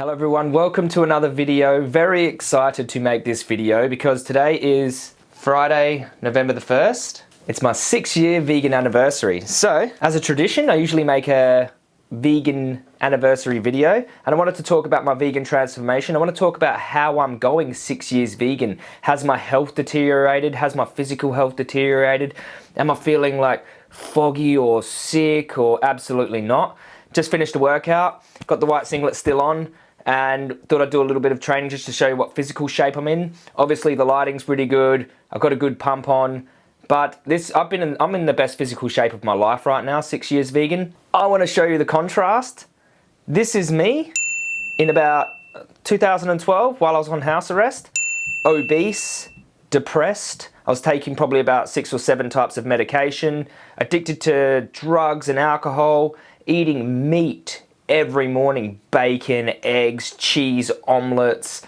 Hello everyone, welcome to another video. Very excited to make this video because today is Friday, November the 1st. It's my six year vegan anniversary. So, as a tradition, I usually make a vegan anniversary video and I wanted to talk about my vegan transformation. I want to talk about how I'm going six years vegan. Has my health deteriorated? Has my physical health deteriorated? Am I feeling like foggy or sick or absolutely not? Just finished a workout, got the white singlet still on, and thought I'd do a little bit of training just to show you what physical shape I'm in. Obviously the lighting's pretty good, I've got a good pump on, but this I've been in, I'm in the best physical shape of my life right now, six years vegan. I want to show you the contrast. This is me in about 2012 while I was on house arrest, obese, depressed. I was taking probably about six or seven types of medication, addicted to drugs and alcohol, eating meat every morning, bacon, eggs, cheese, omelets,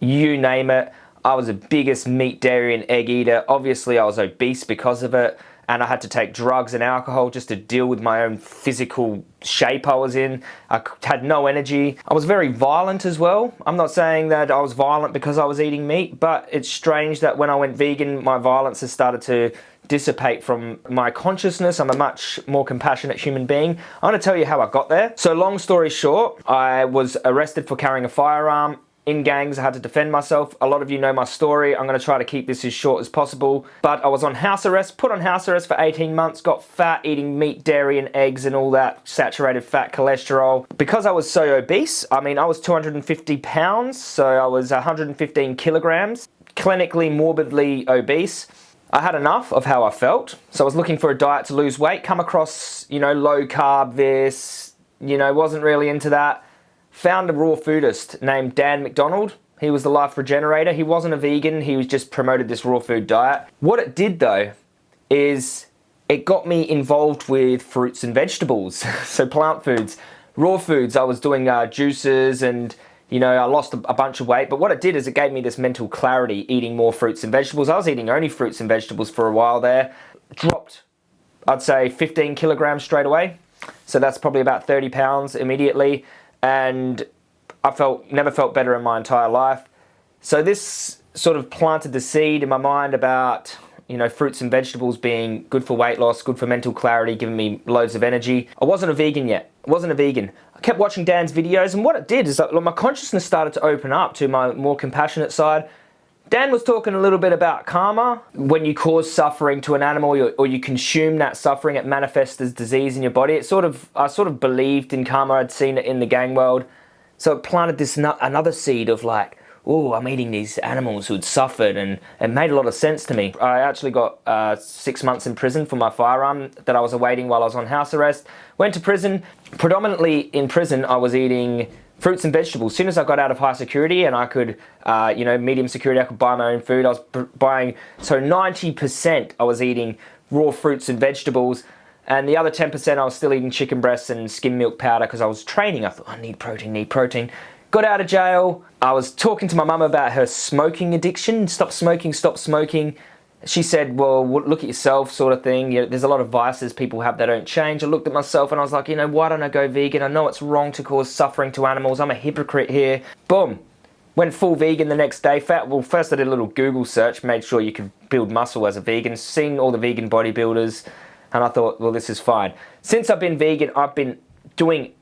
you name it. I was the biggest meat, dairy and egg eater. Obviously I was obese because of it and I had to take drugs and alcohol just to deal with my own physical shape I was in. I had no energy. I was very violent as well. I'm not saying that I was violent because I was eating meat, but it's strange that when I went vegan, my violence has started to dissipate from my consciousness. I'm a much more compassionate human being. I'm gonna tell you how I got there. So long story short, I was arrested for carrying a firearm in gangs, I had to defend myself. A lot of you know my story. I'm going to try to keep this as short as possible. But I was on house arrest, put on house arrest for 18 months, got fat eating meat, dairy and eggs and all that saturated fat cholesterol. Because I was so obese, I mean I was 250 pounds, so I was 115 kilograms, clinically morbidly obese. I had enough of how I felt, so I was looking for a diet to lose weight, come across, you know, low carb this, you know, wasn't really into that found a raw foodist named Dan McDonald. He was the life regenerator. He wasn't a vegan, he was just promoted this raw food diet. What it did though is it got me involved with fruits and vegetables, so plant foods. Raw foods, I was doing uh, juices and you know, I lost a, bunch of weight, but what it did is it gave me this mental clarity eating more fruits and vegetables. I was eating only fruits and vegetables for a while there. Dropped, I'd say 15 kilograms straight away. So that's probably about 30 pounds immediately and I felt never felt better in my entire life. So this sort of planted the seed in my mind about you know fruits and vegetables being good for weight loss, good for mental clarity, giving me loads of energy. I wasn't a vegan yet. I wasn't a vegan. I kept watching Dan's videos and what it did is that my consciousness started to open up to my more compassionate side Dan was talking a little bit about karma. When you cause suffering to an animal or you consume that suffering, it manifests as disease in your body. It sort of, I sort of believed in karma. I'd seen it in the gang world. So it planted this another seed of like, oh, I'm eating these animals who'd suffered and it made a lot of sense to me. I actually got uh, six months in prison for my firearm that I was awaiting while I was on house arrest. Went to prison. Predominantly in prison, I was eating fruits and vegetables. As soon as I got out of high security and I could, uh, you know, medium security, I could buy my own food. I was buying, so 90% I was eating raw fruits and vegetables. And the other 10% I was still eating chicken breasts and skim milk powder because I was training. I thought, I need protein, need protein. Got out of jail. I was talking to my mum about her smoking addiction. Stop smoking, stop smoking she said, well, look at yourself sort of thing. You know, there's a lot of vices people have that don't change. I looked at myself and I was like, you know, why don't I go vegan? I know it's wrong to cause suffering to animals. I'm a hypocrite here. Boom. Went full vegan the next day. Fat, Well, first I did a little Google search, made sure you could build muscle as a vegan, seen all the vegan bodybuilders, and I thought, well, this is fine. Since I've been vegan, I've been doing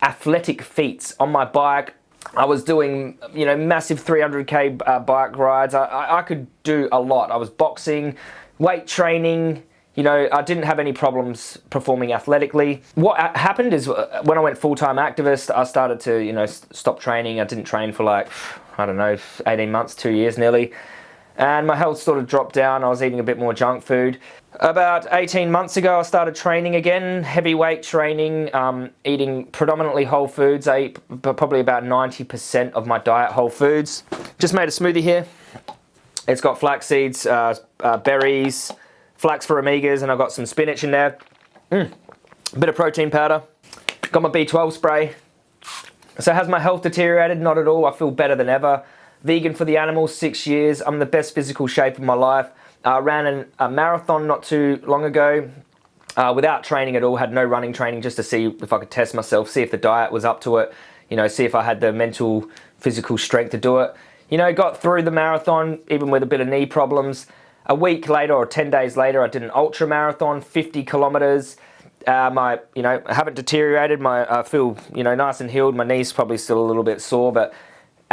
athletic feats on my bike, I was doing, you know, massive 300k uh, bike rides. I, I, I, could do a lot. I was boxing, weight training. You know, I didn't have any problems performing athletically. What happened is uh, when I went full-time activist, I started to, you know, stop training. I didn't train for like, I don't know, 18 months, two years nearly and my health sort of dropped down. I was eating a bit more junk food. About 18 months ago, I started training again, heavyweight training, um, eating predominantly whole foods. I eat probably about 90% of my diet whole foods. Just made a smoothie here. It's got flax seeds, uh, uh, berries, flax for omegas, and I've got some spinach in there. Mm. A bit of protein powder. Got my B12 spray. So has my health deteriorated? Not at all. I feel better than ever vegan for the animals, six years. I'm in the best physical shape of my life. I uh, ran an, a marathon not too long ago uh, without training at all, had no running training just to see if I could test myself, see if the diet was up to it. you know, see if I had the mental, physical strength to do it. You know, got through the marathon, even with a bit of knee problems. A week later or 10 days later, I did an ultra marathon, 50 kilometers. Uh, my, you know, I haven't deteriorated. My, I feel, you know, nice and healed. My knee's probably still a little bit sore, but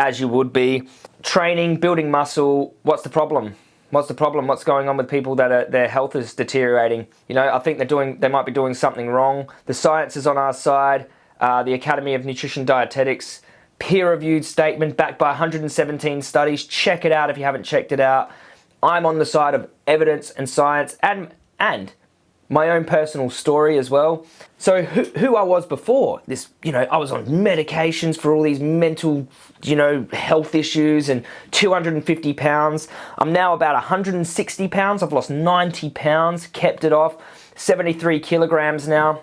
as you would be. Training, building muscle, what's the problem? What's the problem? What's going on with people that are, their health is deteriorating? You know, I think they're doing, they might be doing something wrong. The science is on our side. Uh, the Academy of Nutrition Dietetics peer-reviewed statement backed by 117 studies. Check it out if you haven't checked it out. I'm on the side of evidence and science and, and my own personal story as well. So who, who, I was before, this, you know, I was on medications for all these mental, you know, health issues and 250 pounds. I'm now about 160 pounds. I've lost 90 pounds, kept it off, 73 kilograms now.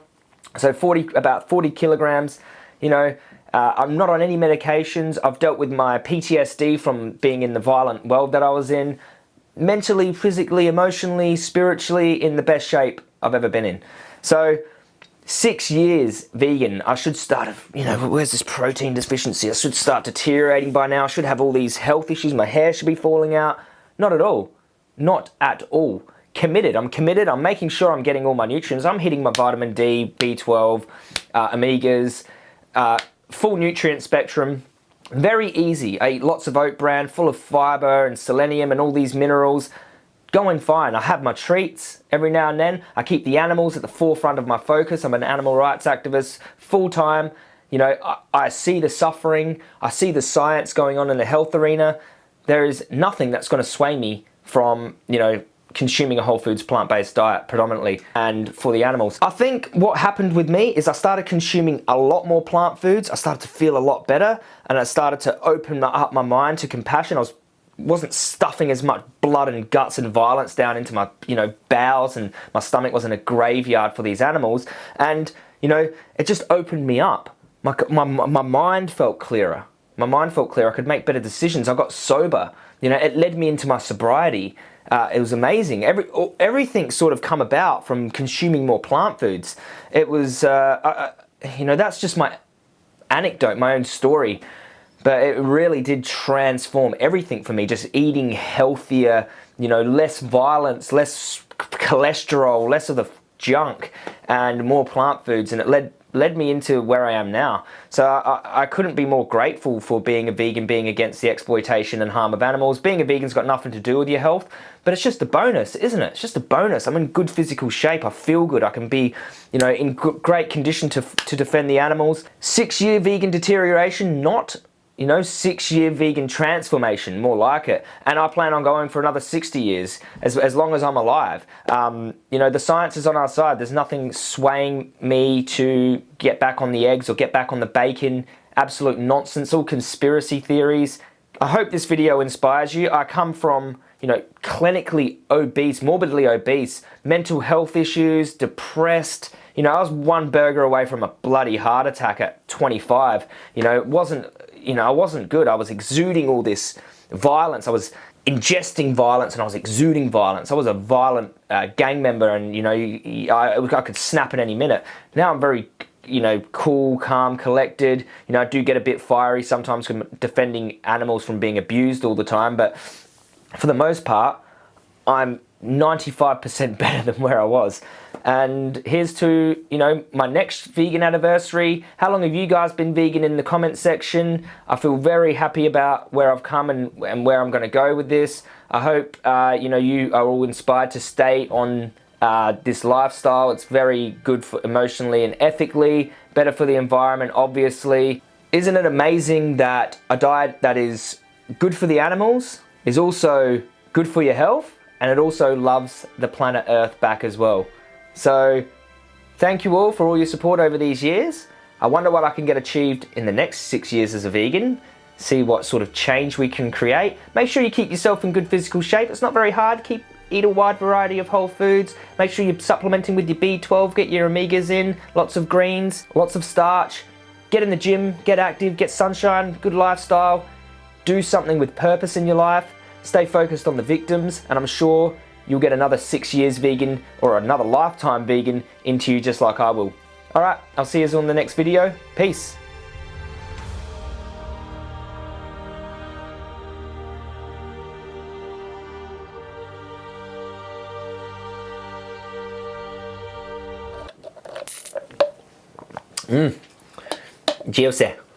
So 40, about 40 kilograms, you know, uh, I'm not on any medications. I've dealt with my PTSD from being in the violent world that I was in mentally, physically, emotionally, spiritually in the best shape I've ever been in. So six years vegan, I should start, you know, where's this protein deficiency? I should start deteriorating by now. I should have all these health issues. My hair should be falling out. Not at all. Not at all. Committed. I'm committed. I'm making sure I'm getting all my nutrients. I'm hitting my vitamin D, B12, uh, omegas, uh, full nutrient spectrum. Very easy. I eat lots of oat bran, full of fiber and selenium and all these minerals. Going fine. I have my treats every now and then. I keep the animals at the forefront of my focus. I'm an animal rights activist full time. You know, I, I see the suffering. I see the science going on in the health arena. There is nothing that's going to sway me from, you know, consuming a whole foods plant-based diet predominantly and for the animals. I think what happened with me is I started consuming a lot more plant foods. I started to feel a lot better and I started to open up my mind to compassion. I was wasn't stuffing as much blood and guts and violence down into my you know bowels and my stomach wasn't a graveyard for these animals. And you know it just opened me up. My, my, my mind felt clearer. My mind felt clearer. I could make better decisions. I got sober. You know it led me into my sobriety. Uh, it was amazing. Every everything sort of come about from consuming more plant foods. It was, uh, uh, you know, that's just my anecdote, my own story. But it really did transform everything for me. Just eating healthier, you know, less violence, less cholesterol, less of the junk, and more plant foods. And it led led me into where I am now. So I, I, couldn't be more grateful for being a vegan, being against the exploitation and harm of animals. Being a vegan's got nothing to do with your health, but it's just a bonus, isn't it? It's just a bonus. I'm in good physical shape. I feel good. I can be, you know, in great condition to, to defend the animals. Six year vegan deterioration, not you know, six year vegan transformation, more like it. And I plan on going for another 60 years, as, as long as I'm alive. Um, you know, the science is on our side. There's nothing swaying me to get back on the eggs or get back on the bacon. Absolute nonsense, all conspiracy theories. I hope this video inspires you. I come from, you know, clinically obese, morbidly obese, mental health issues, depressed, you know, I was one burger away from a bloody heart attack at 25. You know, it wasn't you know, I wasn't good. I was exuding all this violence. I was ingesting violence and I was exuding violence. I was a violent uh, gang member and, you know, I, I could snap at any minute. Now I'm very, you know, cool, calm, collected. You know, I do get a bit fiery sometimes defending animals from being abused all the time. But for the most part, I'm 95% better than where I was. And here's to, you know, my next vegan anniversary. How long have you guys been vegan in the comment section? I feel very happy about where I've come and, and where I'm going to go with this. I hope, uh, you know, you are all inspired to stay on uh, this lifestyle. It's very good for emotionally and ethically, better for the environment, obviously. Isn't it amazing that a diet that is good for the animals is also good for your health and it also loves the planet Earth back as well. So thank you all for all your support over these years. I wonder what I can get achieved in the next six years as a vegan, see what sort of change we can create. Make sure you keep yourself in good physical shape. It's not very hard. Keep Eat a wide variety of whole foods. Make sure you're supplementing with your B12. Get your omegas in. Lots of greens. Lots of starch. Get in the gym. Get active. Get sunshine. Good lifestyle. Do something with purpose in your life. Stay focused on the victims and I'm sure you'll get another six years vegan or another lifetime vegan into you just like I will. Alright, I'll see you on the next video. Peace. Mmm, GeoSet.